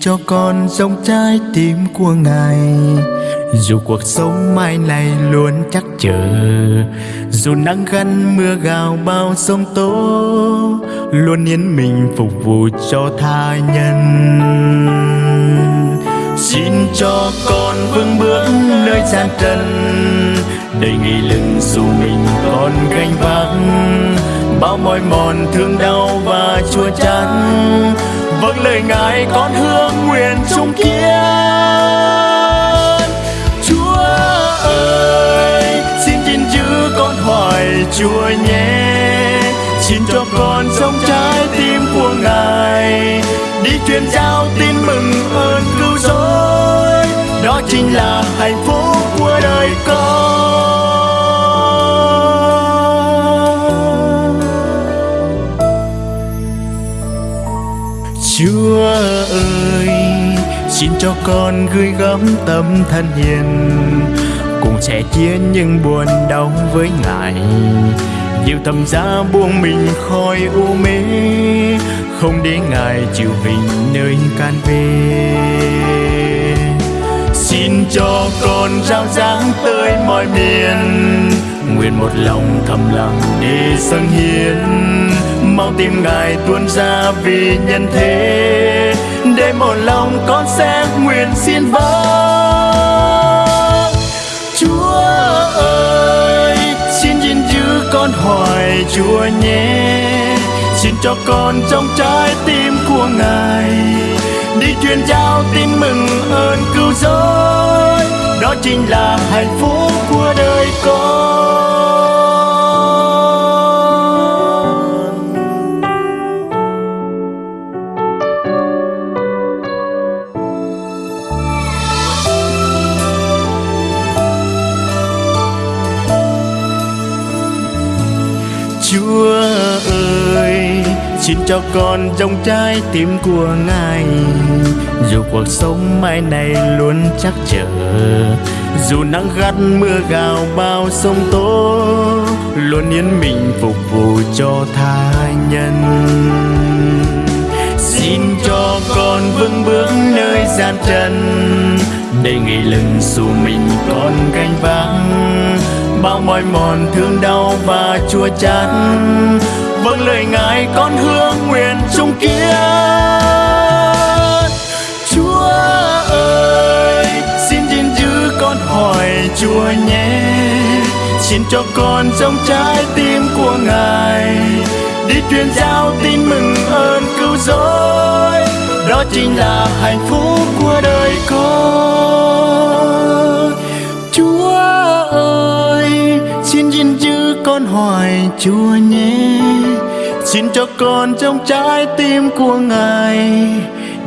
cho con giống trái tim của ngài. Dù cuộc sống mai này luôn chắc chờ dù nắng gắt mưa gào bao sông tố, luôn yên mình phục vụ cho tha nhân. Xin cho con vững bước nơi gian trần, đầy nghị lực dù mình còn gánh vác, bao mỏi mòn thương đau và chua chát vâng lời ngài con hương nguyện trung kiên chúa ơi, xin gìn giữ con hỏi chúa nhé. Xin cho con sống trái tim của ngài. Đi truyền giao tin mừng ơn cứu rỗi. Đó chính là hạnh phúc của đời con. Chúa ơi, Xin cho con gửi gắm tâm thân hiền, Cùng sẻ chia những buồn đau với Ngài. Nhiều tâm giá buông mình khỏi u mê, Không để Ngài chịu hình nơi can về Xin cho con rao giáng tới mọi miền, Nguyện một lòng thầm lặng để dâng hiến Mau tim Ngài tuôn ra vì nhân thế. Để một lòng con sẽ nguyện xin vâng Chúa ơi, xin gìn giữ con hỏi Chúa nhé. Xin cho con trong trái tim của Ngài Đi truyền giao tin mừng ơn cứu rỗi. Đó chính là hạnh phúc của đời con. Xin cho con trong trái tim của Ngài. Dù cuộc sống mai này luôn chắc chờ Dù nắng gắt mưa gào bao sông tố, Luôn yên mình phục vụ cho tha nhân. Xin cho con vững bước nơi gian trần, Để nghỉ lưng dù mình còn gánh vác bao mỏi mòn, thương đau và chua chát. Vâng lời ngài, con hương nguyện chung kia. chúa ơi, xin gìn giữ con hỏi chúa nhé. Xin cho con trong trái tim của ngài đi truyền giao tin mừng ơn cứu rỗi. Đó chính là hạnh phúc của đời con. Chúa ơi con hỏi chúa nhé. Xin cho con trong trái tim của ngài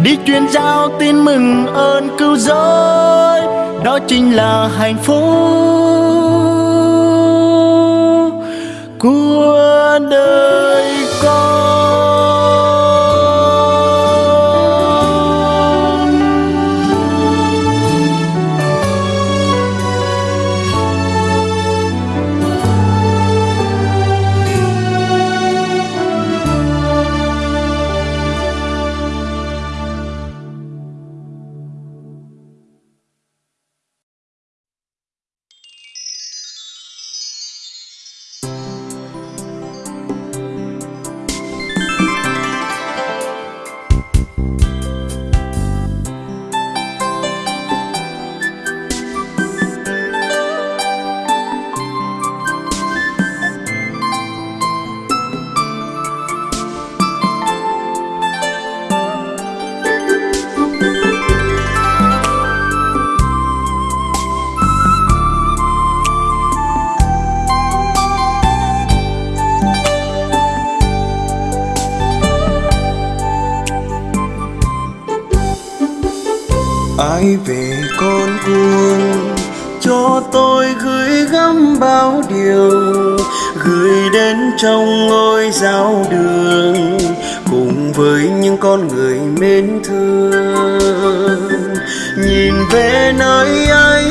đi truyền giao tin mừng ơn cứu rỗi. Đó chính là hạnh phúc của đời ai về con cuồng cho tôi gửi gắm bao điều, gửi đến trong ngôi giao đường, cùng với những con người mến thương. Nhìn về nơi ấy,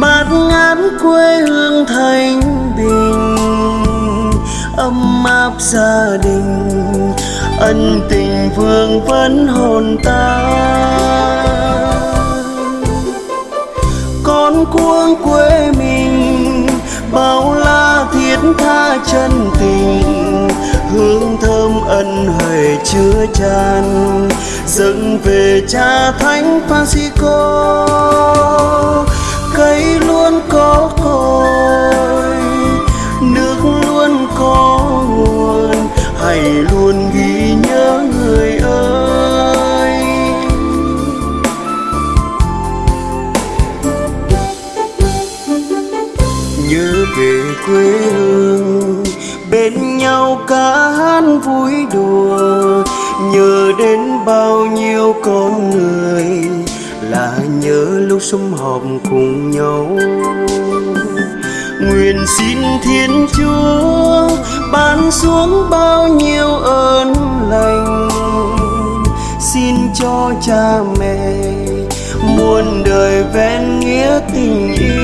bát ngát quê hương thanh bình, ấm áp gia đình, ân tình vương vấn hồn ta cuống quê mình, bao la thiết tha chân tình, hương thơm ân huệ chứa chan. Dâng về cha thánh Francisco, cây luôn có cội, nước luôn có nguồn hãy luôn bao nhiêu con người là nhớ lúc sum họp cùng nhau. Nguyện xin thiên chúa ban xuống bao nhiêu ơn lành. Xin cho cha mẹ muôn đời ven nghĩa tình yêu.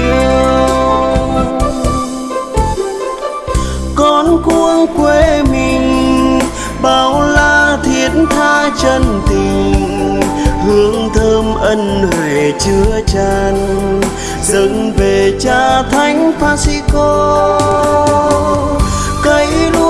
Chân tình, hương thơm ân huệ chứa tràn dâng về cha thánh Francisco cây lúa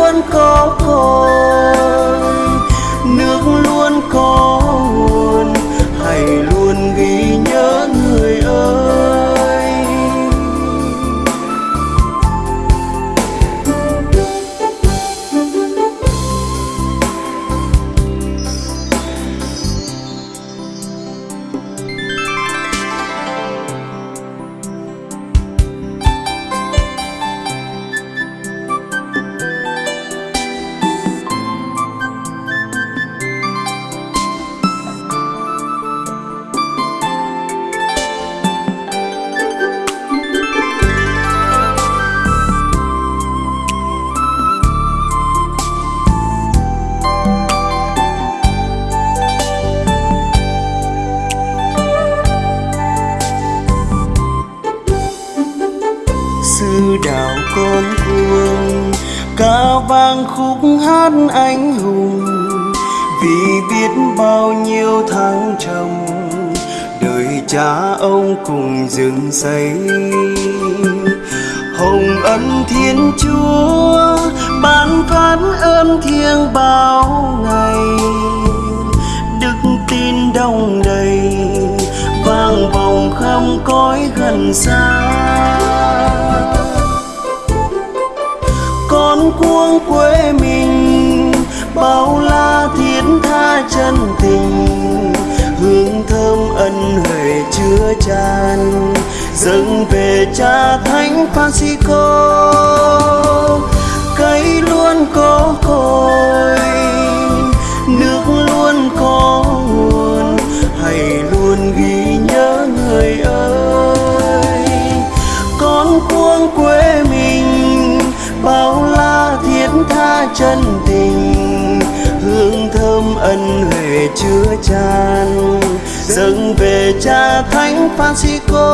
ông dựng xây. Hồng ân thiên chúa, ban phát ơn thiêng bao ngày. Đức tin đông đầy, vang vòng khắp cõi gần xa. Dâng về cha thánh Francisco cây luôn có cội nước luôn có nguồn hãy luôn ghi nhớ người ơi. Con cuông quê mình, bao la thiết tha chân tình, hương thơm ân huệ chứa chan dâng về cha thánh Francisco.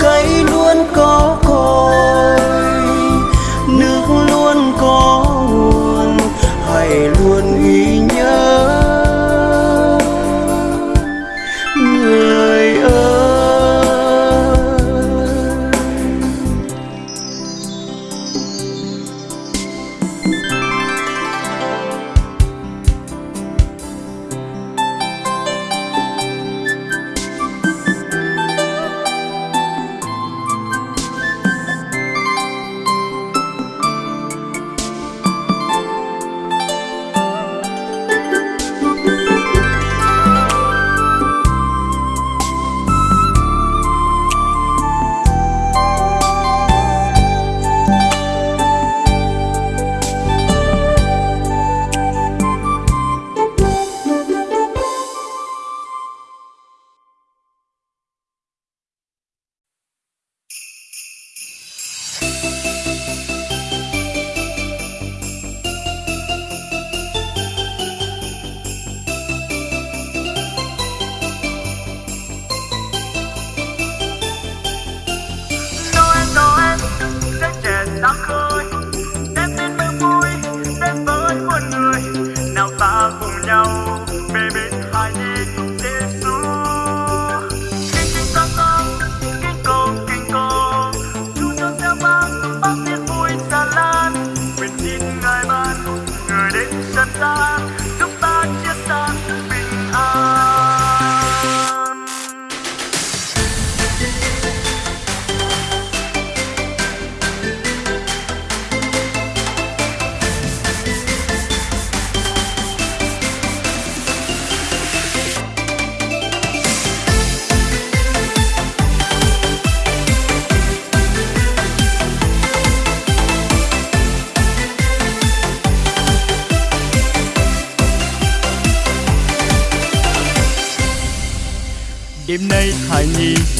Cây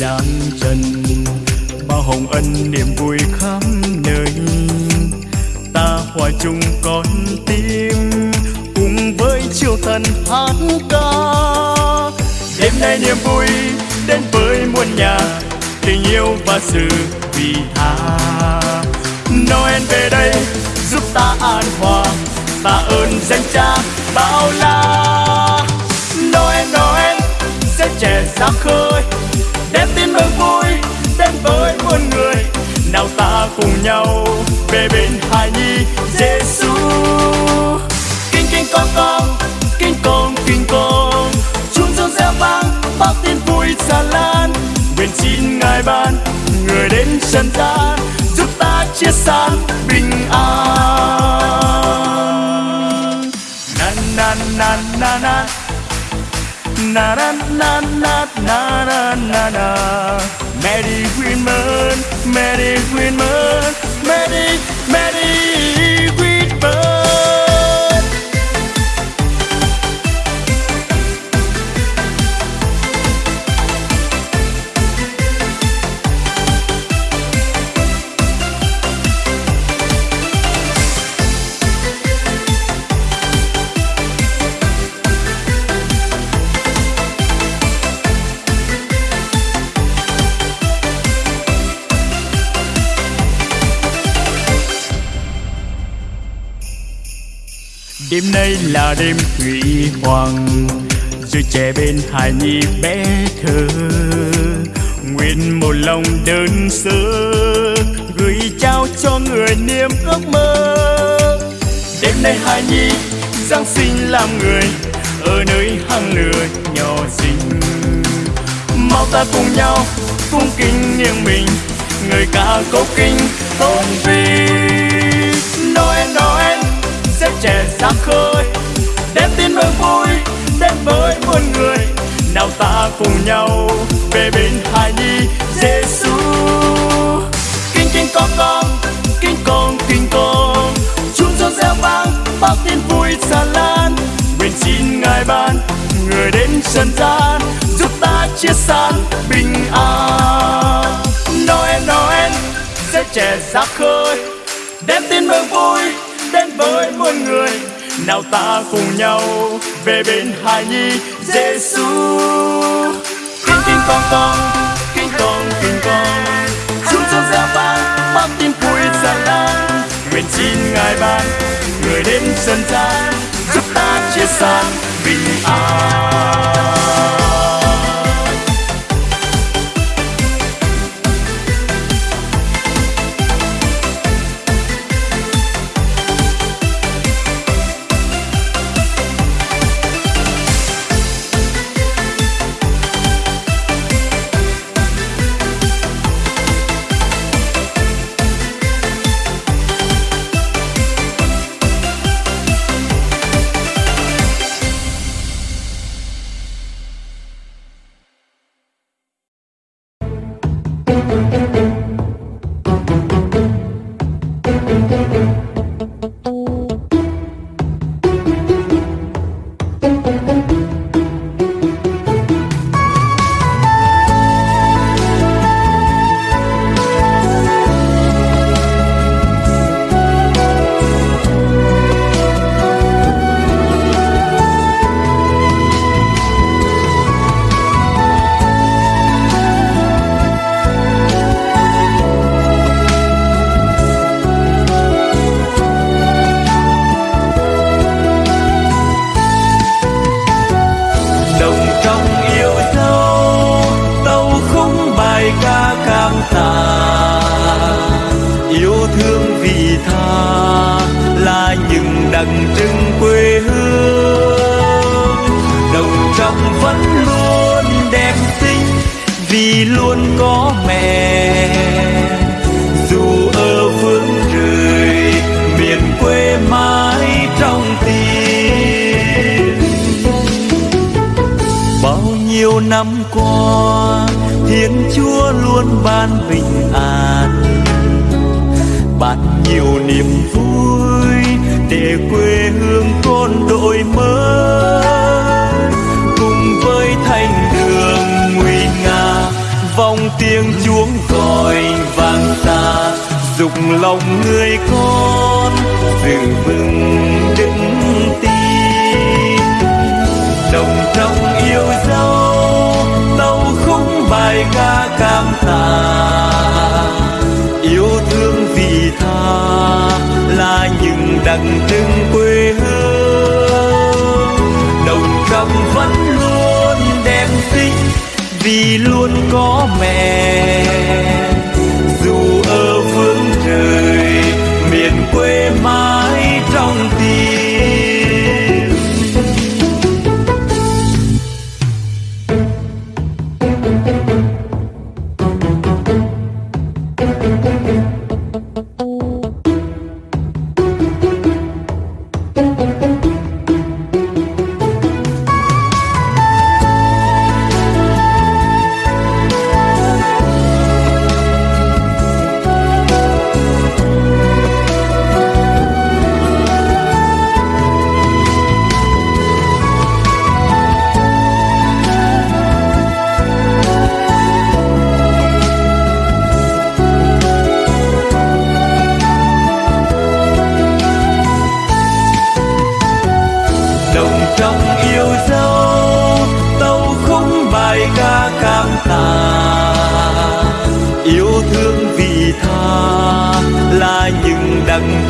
gian trần, bao hồng ân niềm vui khắp nơi. Ta hòa chung con tim, cùng với chiều thần hát ca. Đêm nay niềm vui đến với muôn nhà, tình yêu và sự vì tha. Noel về đây, giúp ta an hòa ta ơn danh cha bao la. Noel Noel sẽ trẻ ra khơi đem tin mừng vui đến với muôn người. Nào ta cùng nhau về bên hài nhi Giêsu kinh kinh, con con, kinh con kinh, con. Chúng reo reo vang bao tin vui tràn lan. Nguyện xin ngài ban người đến trần gian, giúp ta chia san bình an. Na na na na na. Na na na na na na na na Merry Christmas Merry Christmas Merry Merry Christmas đêm nay là đêm huy hoàng, rồi trẻ bên hài nhi bé thơ. Nguyện một lòng đơn sơ, gửi trao cho người niềm ước mơ. Đêm nay hài nhi giáng sinh làm người, ở nơi hang lửa nhỏ xinh. Mau ta cùng nhau cung kính nghiêng mình, người ca cố kinh tôn vinh Noel Noel sẽ trẻ ra khơi. Đem tin mừng vui, đến với muôn người. Nào ta cùng nhau về bên hài nhi Giêsu kinh kinh con con, kinh con kinh con. Chúng con reo vang bao tin vui tràn lan. Nguyện xin ngài ban người đến trần gian, giúp ta chia san bình an. Noel Noel, sẽ trẻ ra khơi. Đem tin mừng vui đến với muôn người. Nào ta cùng nhau về bên hài nhi Giêsu kinh kinh con con kinh con kinh con. Chúng cho ra vang bao tin vui tràn lan nguyện xin ngài ban người đến trần gian, giúp ta chia san bình an. Tiếng chuông gọi vang xa, dục lòng người con giữ vững đức tin. Đồng trong yêu dấu tâu khung bài ca cảm tạ yêu thương vì tha là những đặng trưng quê hương. Vì luôn có mẹ.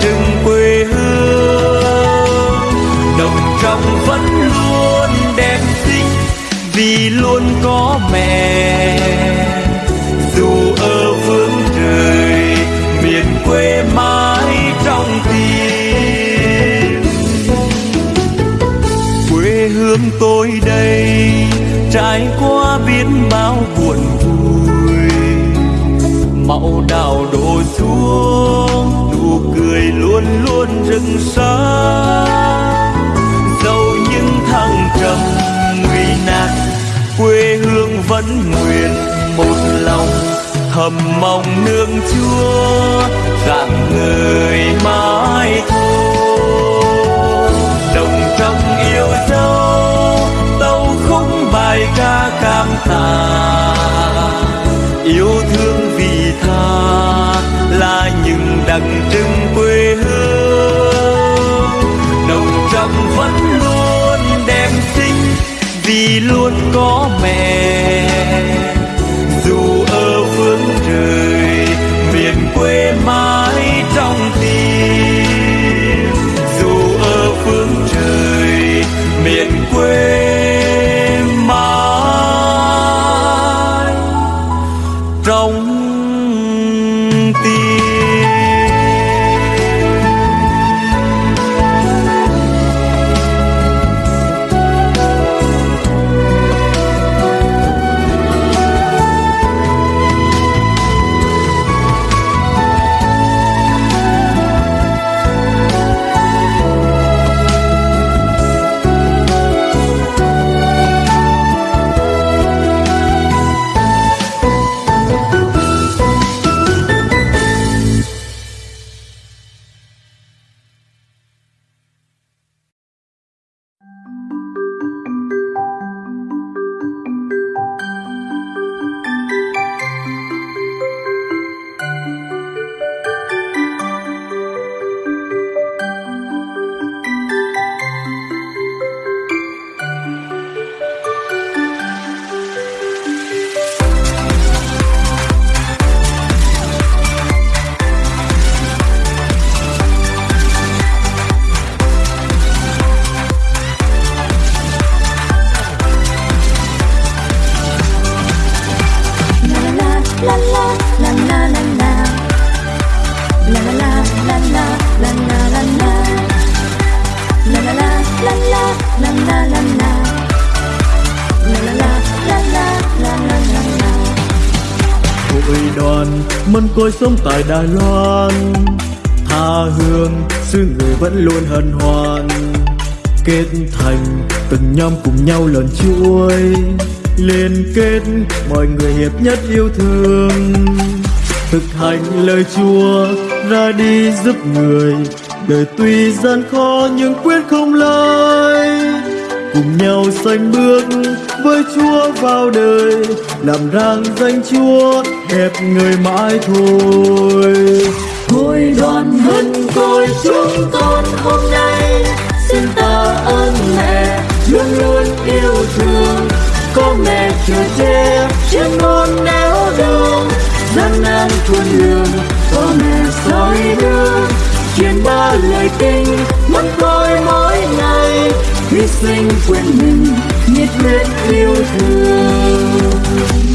Những quê hương. Đồng trong vẫn luôn đẹp xinh, vì luôn có mẹ. Dù ở phương trời, miền quê mãi trong tim. Quê hương tôi đây, trải qua biết bao buồn vui. Màu đào đổ xuống luôn luôn rực xa dẫu những thăng trầm nguy nan, quê hương vẫn nguyện một lòng thầm mong nương chúa dạng người mãi thôi. Đồng trong yêu dấu, tâu khúc bài ca cảm tạ yêu thương vì tha là những đặc trưng quê đồng vẫn luôn đẹp xinh vì luôn có mẹ. Côi sống tại Đài Loan. Tha hương, xứ người vẫn luôn hân hoan. Kết thành, từng nhóm cùng nhau lần chuối. Liên kết, mọi người hiệp nhất yêu thương. Thực hành lời Chúa, ra đi giúp người. Đời tuy gian khó nhưng quyết không lơi. Cùng nhau sánh bước với Chúa vào đời, làm rang danh Chúa đẹp người mãi thôi. Thôi đoàn mân côi chúng con hôm nay, xin ta ơn mẹ, luôn luôn yêu thương. Có mẹ chưa che trên muôn néo đường, gian nan thuần lường có mẹ soi đường truyền ba lời kinh mất tôi mỗi ngày, hy sinh quên mình, nhiệt huyết yêu thương.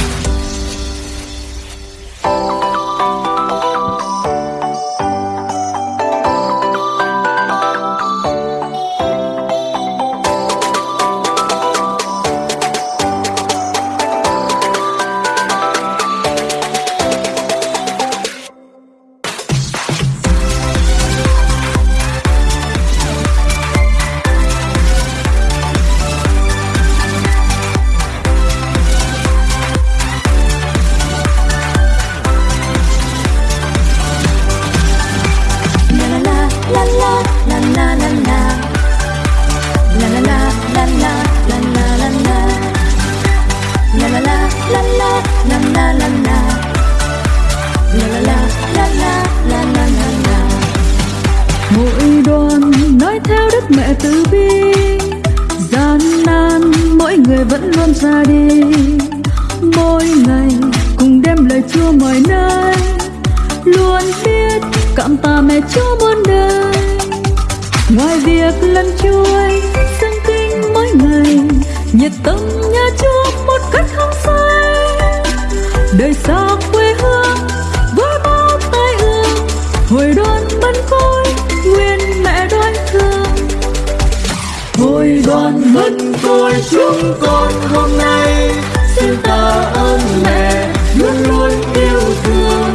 Người vẫn luôn ra đi. Mỗi ngày cùng đem lời chúa mọi nơi. Luôn biết cảm tạ mẹ chúa muôn đời. Ngoài việc lần chuối dâng kinh mỗi ngày, nhiệt tâm nhà chúa một cách không sai đời xa Hồi đoàn mân côi chúng con hôm nay. Xin ta ơn mẹ, luôn luôn yêu thương.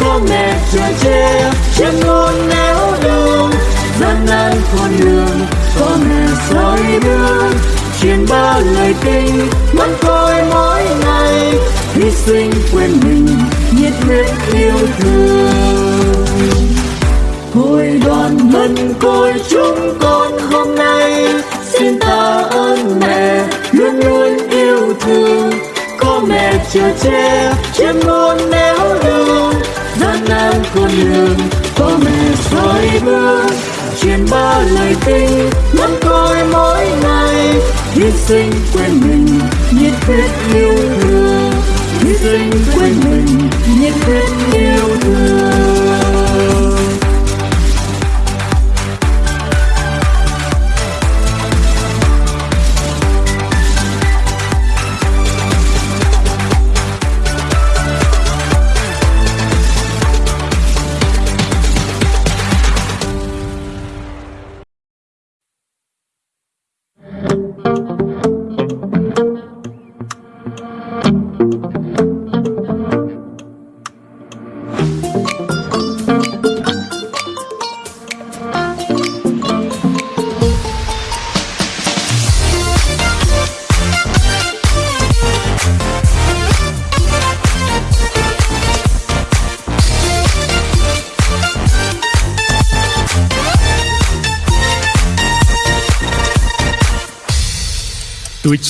Có mẹ che che che ngon néo đường. Gian nan con đường có mẹ soi đường truyền ba lời kinh mắt coi mỗi ngày. Hy sinh quên mình, nhiệt huyết yêu thương. Hồi đoàn mân côi chúng con hôm nay mẹ luôn luôn yêu thương. Có mẹ chở che trên muôn nẻo đường. Gian nan con đường có mẹ soi bước. Truyền ba lời kinh mắt coi mỗi ngày. Hy sinh quên mình, nhiệt huyết yêu thương. Hy sinh quên mình, nhiệt huyết yêu thương.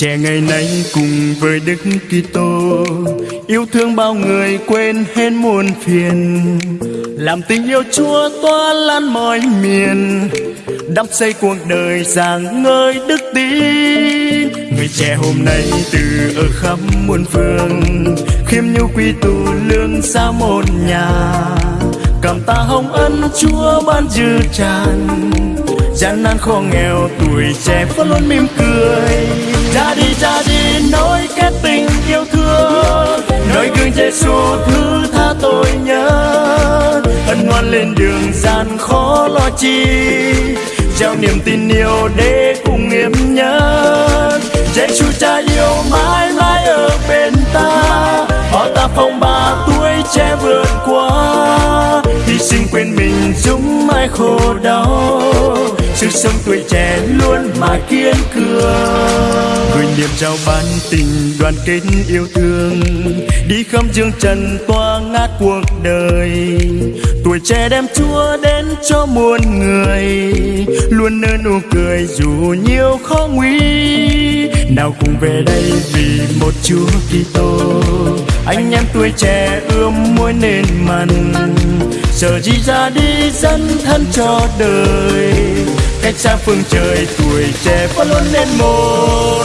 Trẻ ngày nay cùng với Đức Kitô, yêu thương bao người quên hết muôn phiền. Làm tình yêu Chúa tỏa lan mọi miền, đắp xây cuộc đời sáng ngời đức tin. Người trẻ hôm nay từ ở khắp muôn phương, khiêm nhu quy tụ lương xa một nhà. Cảm ta hồng ân Chúa ban dư tràn gian nan khó nghèo, tuổi trẻ vẫn luôn mỉm cười. Ra đi ra đi nối kết tình yêu thương. Nơi gương Giêsu thứ tha tôi nhớ. Ân ngoan lên đường gian khó lo chi. Trao niềm tin yêu để cùng niềm nhớ Giêsu cha yêu mãi mãi ở bên ta. Họ ta phong ba tuổi trẻ vượt qua xin quên mình chúng mãi khổ đau sự sống tuổi trẻ luôn mãi kiên cường. Gửi niềm giao ban tình đoàn kết yêu thương. Đi khắp dương trần toa ngát cuộc đời. Tuổi trẻ đem chúa đến cho muôn người. Luôn nở nụ cười dù nhiều khó nguy. Nào cùng về đây vì một chúa kitô. Anh em tuổi trẻ ươm môi nền mặn giờ gì ra đi dân thân cho đời. Cách xa phương trời tuổi trẻ vẫn luôn lên một.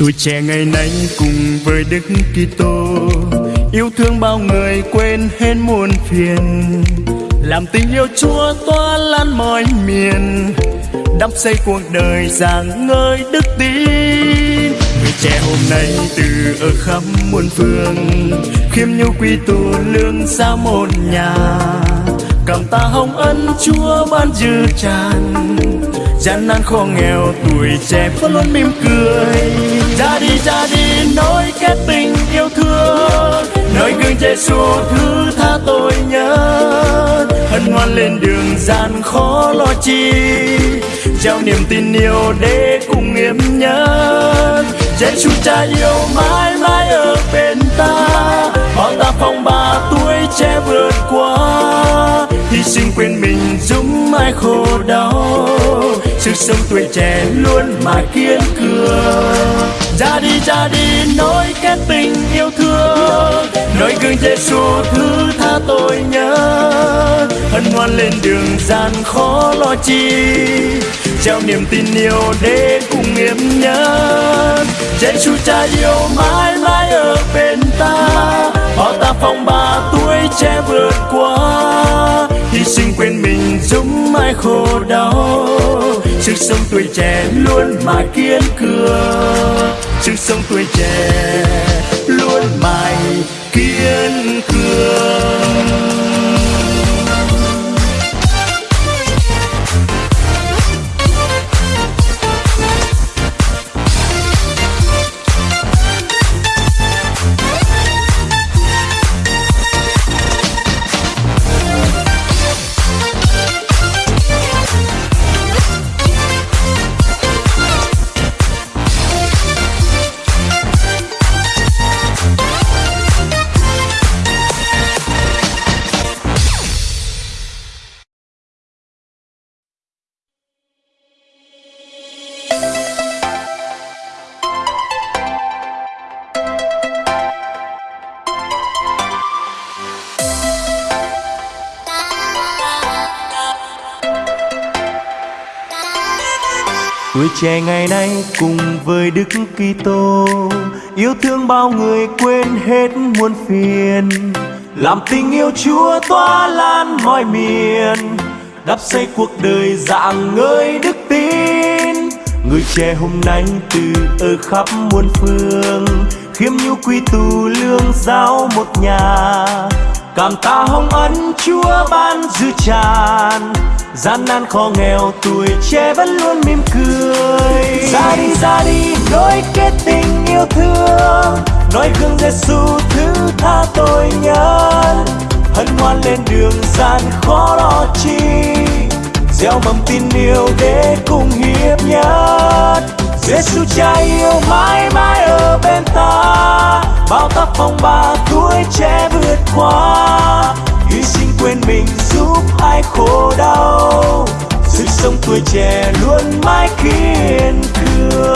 Tuổi trẻ ngày nay cùng với Đức Kitô, Yêu thương bao người quên hết muôn phiền. Làm tình yêu Chúa tỏa lan mọi miền, Đắp xây cuộc đời giảng ngơi đức tin. Người trẻ hôm nay từ ở khắp muôn phương, Khiêm nhu quy tụ lương xa một nhà. Cảm ta hồng ân Chúa ban dư tràn gian nan khó nghèo, tuổi trẻ vẫn luôn mỉm cười. Ra đi ra đi nối kết tình yêu thương. Nơi gương Giêsu thứ tha tôi nhớ. Hân hoan lên đường gian khó lo chi. Trao niềm tin yêu để cùng nghiêm nhớ Giêsu cha yêu mãi mãi ở bên ta. Bao ta phong ba tuổi trẻ vượt qua. Hy sinh quên mình giúp ai khổ đau sức sống tuổi trẻ luôn mà kiên cường. Ra đi ra đi nối kết tình yêu thương. Nói gương Giêsu thứ tha tôi nhớ. Hân hoan lên đường gian khó lo chi. Trao niềm tin yêu để cùng nghiêm nhớ. Giêsu cha yêu mãi mãi ở bên ta. Bao ta phong ba tuổi trẻ vượt qua. Hy sinh quên mình giúp mai khổ đau. Sức sống tuổi trẻ luôn mãi kiên cường. Sức sống tuổi trẻ luôn mãi kiên cường. Tuổi trẻ ngày nay cùng với Đức Kitô, yêu thương bao người quên hết muôn phiền. Làm tình yêu Chúa tỏa lan mọi miền, đắp xây cuộc đời dạng ngơi đức tin. Người trẻ hôm nay từ ở khắp muôn phương, khiêm nhu quy tù lương giáo một nhà. Cảm tạ hồng ân Chúa ban dư tràn gian nan khó nghèo, tuổi trẻ vẫn luôn mỉm cười. Ra đi ra đi nối kết tình yêu thương. Nói gương Giêsu thứ tha tôi nhân. Hân hoan lên đường, gian khó lo chi. Gieo mầm tin yêu để cùng hiệp nhất. Giêsu cha yêu mãi mãi ở bên ta. Bao tác phong ba tuổi trẻ vượt qua. Hy sinh quên mình giúp ai khổ đau. Sự sống tuổi trẻ luôn mãi kiên cường.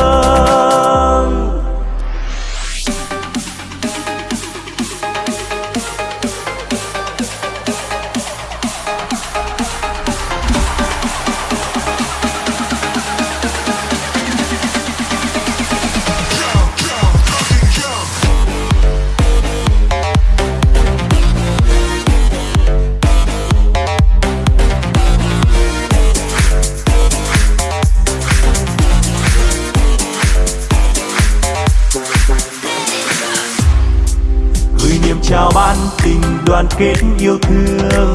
Đoàn kết yêu thương,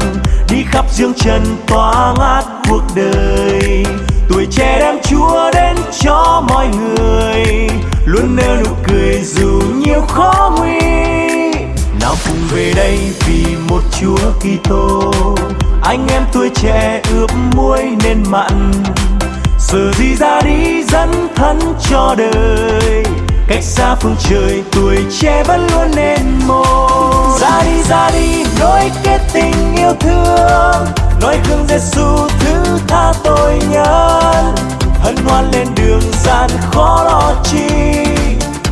đi khắp dương trần tỏa ngát cuộc đời. Tuổi trẻ đem chúa đến cho mọi người, luôn nở nụ cười dù nhiều khó nguy. Nào cùng về đây vì một chúa kitô, anh em tuổi trẻ ướp muối nên mặn. Giờ gì ra đi dẫn thân cho đời cách xa phương trời, tuổi trẻ vẫn luôn nên một ra đi ra đi nối kết tình yêu thương. Nói gương Giêsu thứ tha tội nhân. Hân hoan lên đường, gian khó lo chi.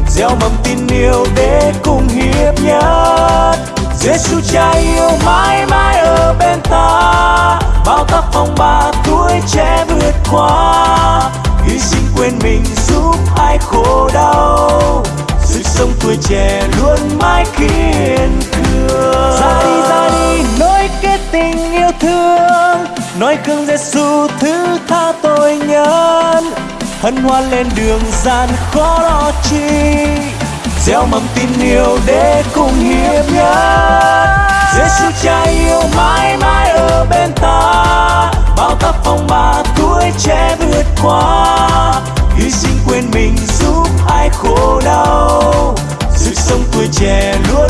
Gieo mầm tin yêu để cùng hiệp nhất. Giêsu cha yêu mãi mãi ở bên ta. Bao tác phong ba tuổi trẻ vượt qua quên mình giúp ai khổ đau. Sức sống tuổi trẻ luôn mãi kiên cường. Ra đi ra đi nối kết tình yêu thương. Nói gương Giêsu thứ tha tội nhân. Hân hoan lên đường gian khó lo chi. Gieo mầm tin yêu để cùng hiệp nhất Giêsu cha yêu mãi mãi ở bên ta. Bao tác phong ba tuổi trẻ vượt qua. Che tuổi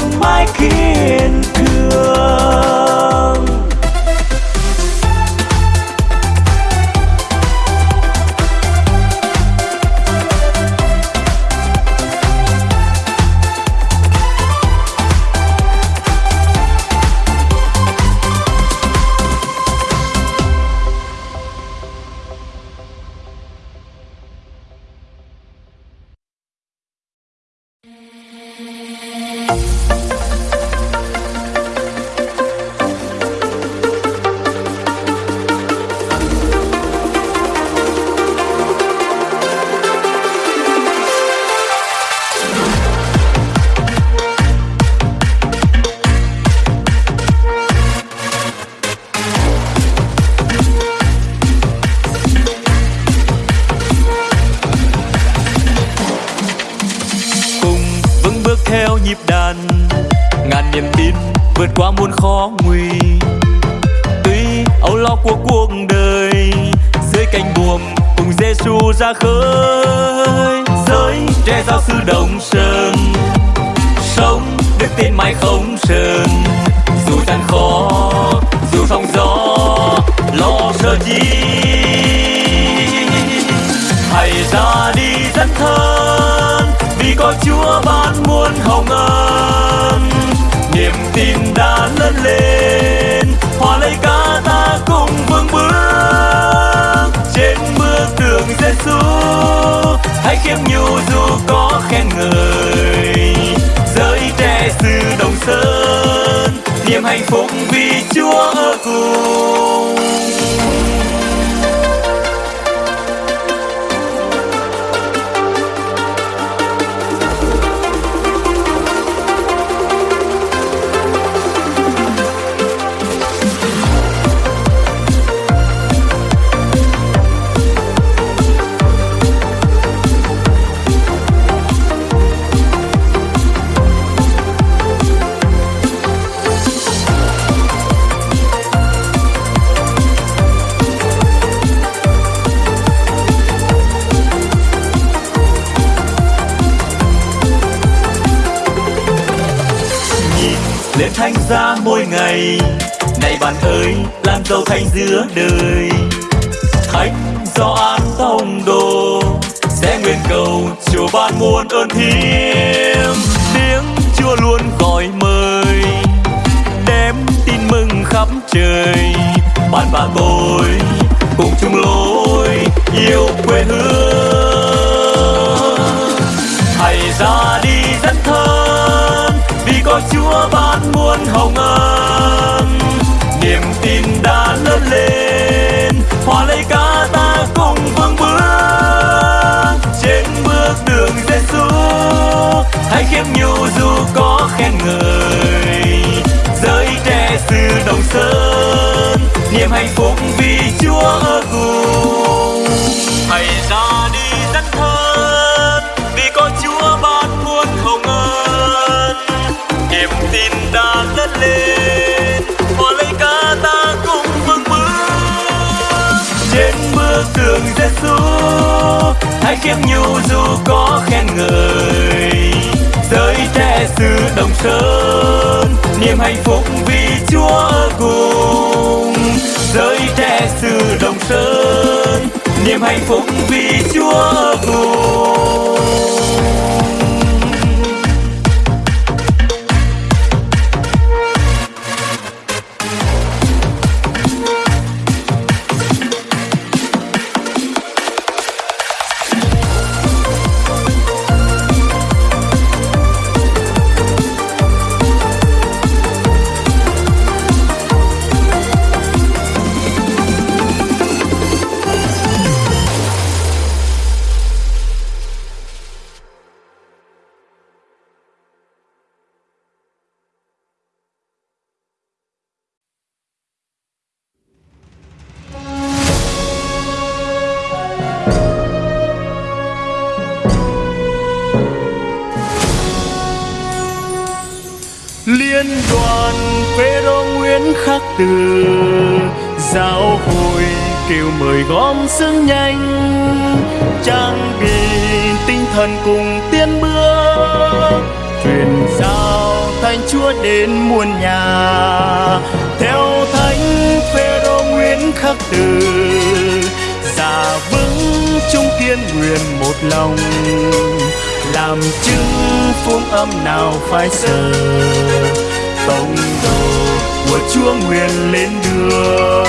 đã lớn lên hòa lấy cả ta cùng vững bước trên bước đường Giêsu hãy khiêm nhu dù có khen ngợi, giới trẻ sư đồng sơn, niềm hạnh phúc vì chúa ở cùng này, này bạn ơi làm giàu thành giữa đời. Khách do an tông đồ sẽ nguyện cầu chùa ban muôn ơn thiêm tiếng chùa luôn gọi mời đem tin mừng khắp trời. Bạn và tôi cùng chung lối yêu quê hương. Chúa ban muôn hồng ân niềm tin đã lớn lên. Hãy nhu dù có khen ngợi. Giới trẻ xứ đồng sơn, niềm hạnh phúc vì chúa ở cùng. Giới trẻ xứ đồng sơn, niềm hạnh phúc vì chúa ở cùng. Phêrô khắc từ. Giáo hội kêu mời gom sức nhanh, trang bị tinh thần cùng tiến bước. Truyền giao thánh chúa đến muôn nhà, theo thánh phêrô nguyễn khắc từ. Giả vững chung kiên nguyện một lòng, làm chứng phương âm nào phải sợ tổng đồ của chúa nguyện lên đường.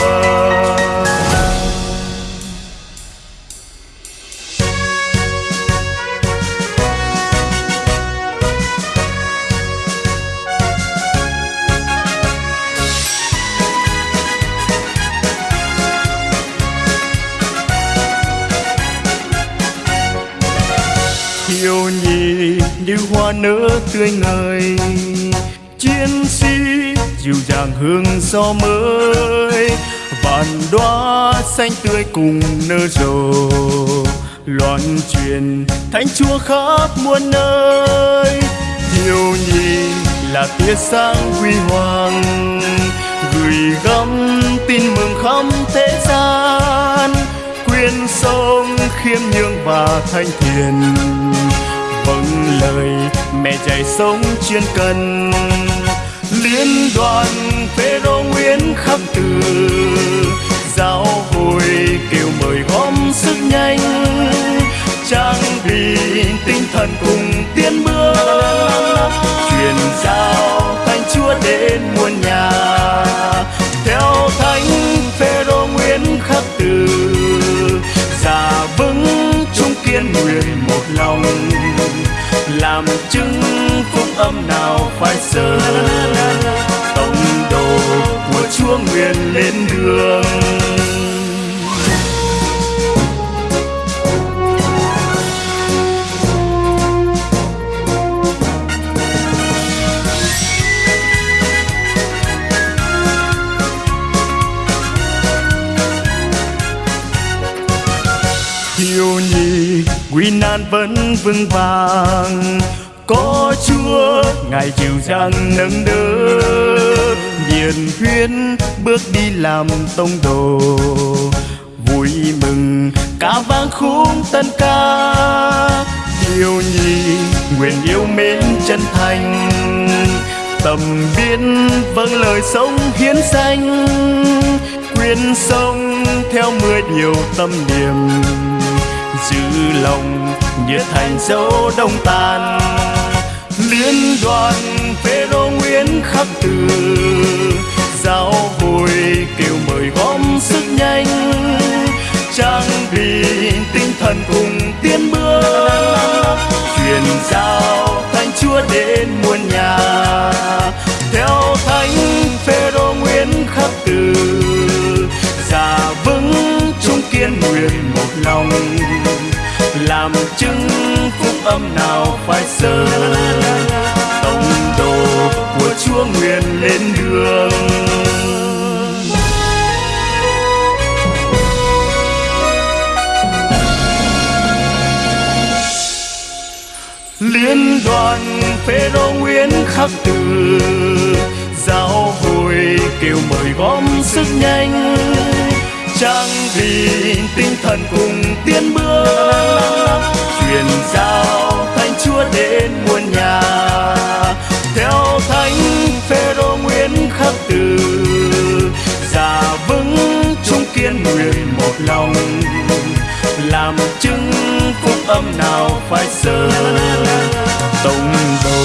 Thiêu nhi như hoa nở tươi ngời chiến sĩ dịu dàng hương gió mới. Vạn đóa xanh tươi cùng nở rộ, loan truyền thánh chúa khắp muôn nơi. Thiêu nhi là tia sáng huy hoàng, gửi gắm tin mừng khắp thế gian. Quyên sông khiêm nhường và thanh thiền vâng lời mẹ dạy sống chuyên cần liên đoàn phêrô nguyễn khắc từ. Giáo hội kêu mời gom sức nhanh, trang bị tinh thần cùng tiến bước truyền giao thánh chúa đến muôn nhà. Theo thánh phêrô nguyễn khắc từ, già vững trung kiên nguyện một lòng. Làm chứng phúc âm nào phải sớm chúa lên đường. Thiêu nhi quy nan vẫn vững vàng. Có chúa, ngài chịu dàng nâng đỡ nhiệt huyên bước đi làm tông đồ. Vui mừng, ca vang khúc tân ca. Yêu nhi nguyện yêu mến chân thành. Tầm biến vâng lời sống hiến danh. Quyên sông theo mười điều tâm niệm. Giữ lòng, nhiệt thành dấu đông tàn. Liên đoàn khắc từ, giáo hội kêu mời gom sức nhanh, trang bị tinh thần cùng tiến bước, truyền giao thánh chúa đến muôn nhà. Theo thánh phêrô nguyễn khắc từ già vững chung kiên nguyện một lòng, làm chứng phúc âm nào phải sợ đường liên đoàn phêrô nguyễn khắc từ giáo hội kêu mời gom sức nhanh. Trang vì tinh thần cùng tiến bước truyền giao thánh chúa đến muôn nhà. Theo thánh phêrô nguyễn khắc từ. Già vững chung kiên nguyện một lòng, làm chứng phúc âm nào phải sơ. Tông đầu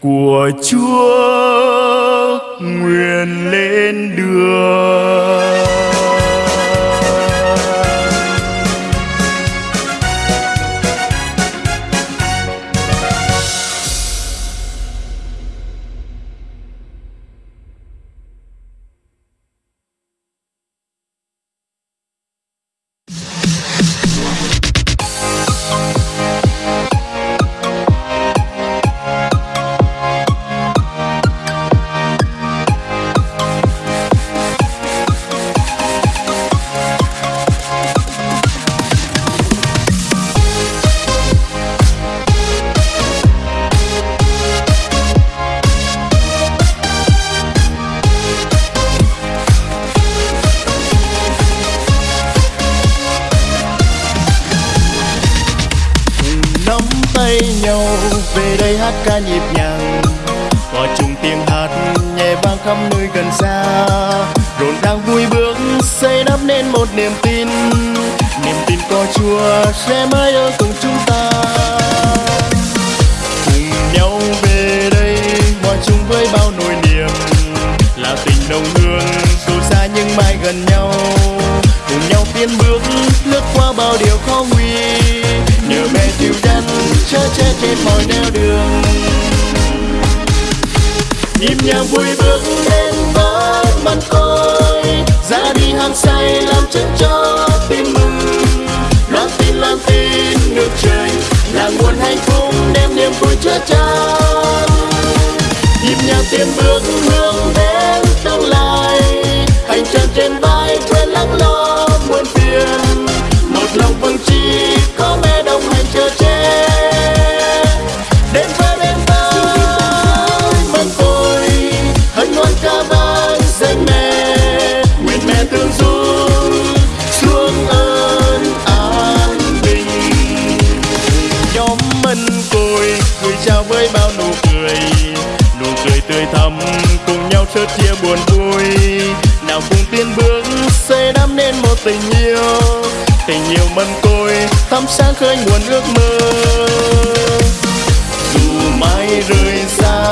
của chúa nguyện lên đường. Cùng chia buồn vui. Nào cùng tiến bước, xây đắp nên một tình yêu. Tình yêu mân côi, thắm sáng khơi nguồn ước mơ. Dù mai rời xa,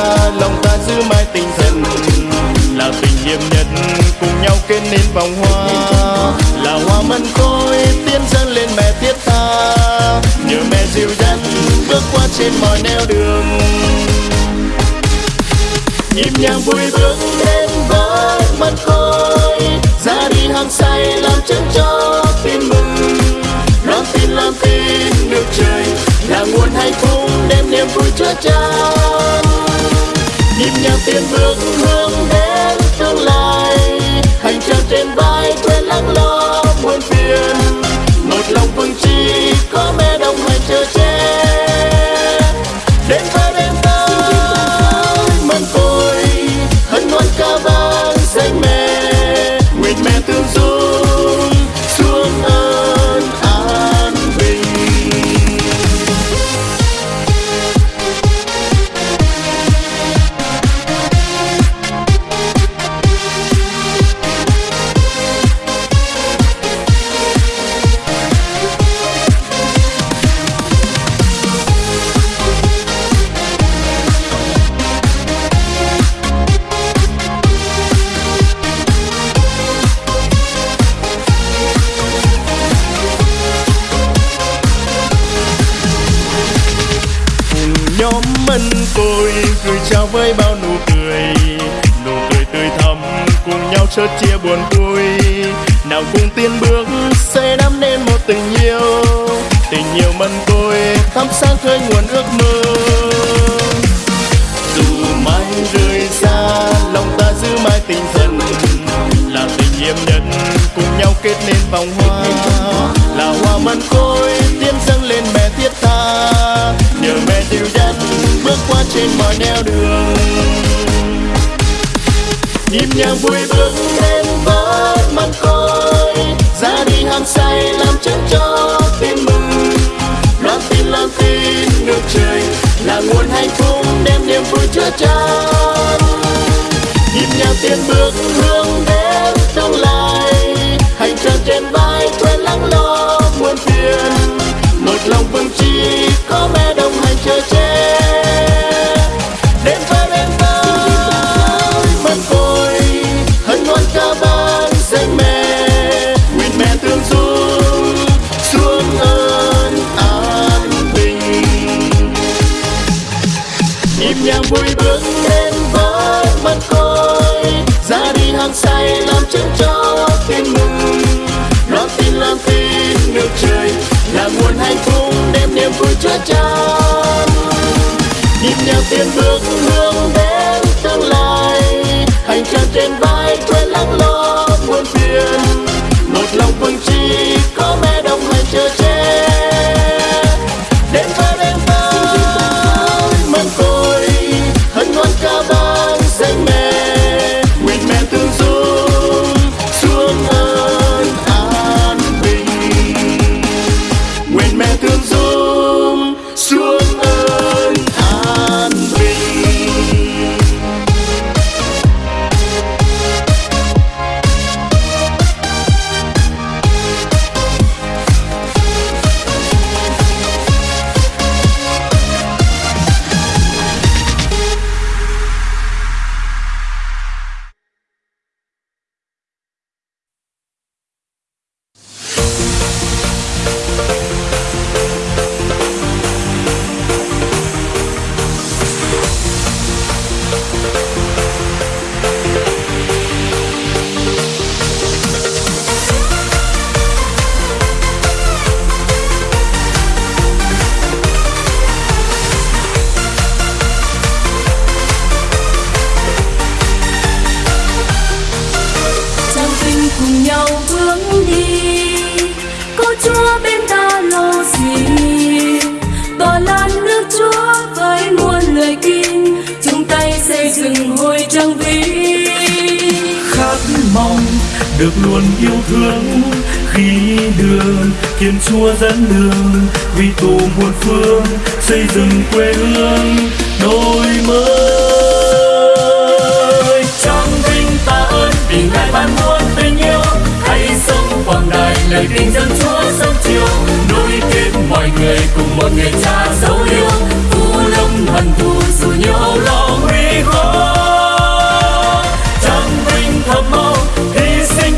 lòng ta giữ mãi tình thân là tình hiệp nhất, cùng nhau kết nên vòng hoa. Là hoa mân côi, tiến dâng lên mẹ thiết tha. Nhớ mẹ dịu dắt, bước qua trên mọi nẻo đường nhịp nhàng vui bước đến với mắt khôi. Ra đi hăng say làm chân cho tim mừng. Loan tin làm tin được trời. Là nguồn hạnh phúc đem niềm vui chứa chan. Nhịp nhàng tiến bước hướng đến tương lai. Hành trang trên vai quên lắng lo. Thân mân gửi chào với bao nụ cười. Nụ cười tươi thắm cùng nhau chớt chia buồn vui. Nào cùng tiến bước xây đắp nên một tình yêu. Tình yêu mân tôi thắm sáng khơi nguồn ước mơ. Dù mai rời xa, lòng ta giữ mãi tình thân. Là tình yêu nhân cùng nhau kết nên vòng hoa. Là hoa mân côi nhờ mẹ dìu dắt bước qua trên mọi nẻo đường. Nhịp nhàng vui bước đến mắt coi ra đi hăng say làm chân cho tim mừng. Loan tin loan tin được trời là nguồn hạnh phúc đem niềm vui chứa chan nhịp nhàng tiến bước, hướng đến tương lai, hành trang trên vai quên lắng lo muôn phiền. Chờ che đêm và đêm tới mân côi, hân hoan ca ban danh mẹ. Nguyện mẹ thương dung xuống ơn an bình. Nhịp nhàng vui bước đến với mân côi, ra đi hàng say làm chân cho thiên mừng. Loan tin loan tin nước trời, là nguồn hạnh phúc đem niềm vui chứa cha nhịp nhàng tiến bước hướng đến tương lai. Hành trang trên vai khi đường kiên Chúa dẫn đường, vì tù muôn phương xây dựng quê hương đôi mới. Trong vinh ta ơn vì ngài ban muôn tình yêu, hãy sống quảng đại lời tình dân chúa sớm chiều. Nối kết mọi người cùng một người cha dấu yêu phú lâm hận thù dù nhiều lo nguy khó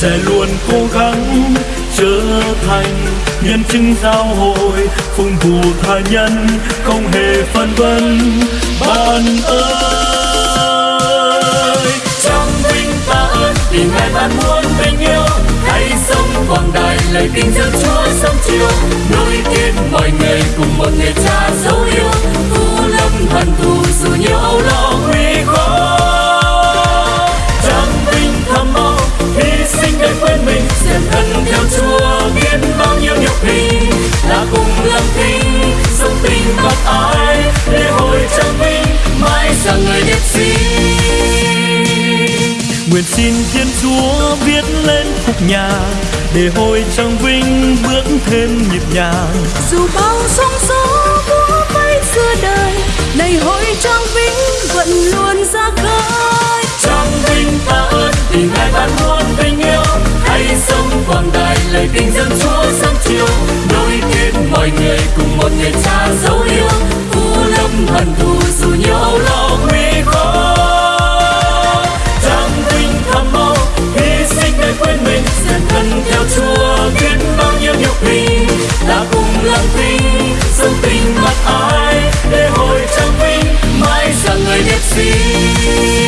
sẽ luôn cố gắng trở thành nhân chứng giáo hội, phụng vụ tha nhân, không hề phân vân. Ban ơi, trong vinh ta ơn, vì ngày ban muôn tình yêu quảng đại lời tin dân chúa sớm chiều. Nối kết mọi người cùng một người cha dấu yêu. Phú lâm hận thù dù nhiều âu lo nguy khó. Trang vinh tham mau hy sinh để quên mình. Xem thân theo chúa biết bao nhiêu nhục hình là cùng lâm thinh, sống tình bác ái. Lễ hội trang vinh, mãi rằng người đẹp xinh nguyện xin thiên chúa viết lên khúc nhạc để hội trang vinh bước thêm nhịp nhàng. Dù bao sóng gió búa bay xưa đời Này hội trang vinh vẫn luôn ra khơi. Trong vinh ta ơn vì ngài ban muôn tình yêu. Hãy sống quảng đại lời tin dân chúa sáng chiều. Nối kết mọi người cùng một người cha dấu yêu. U lâm hận thù dù như thân theo Chúa, biết bao nhiêu nhục mình ta cùng làm tinh dâng tình mặc ai để hồi trang vinh, mãi rằng người đẹp xinh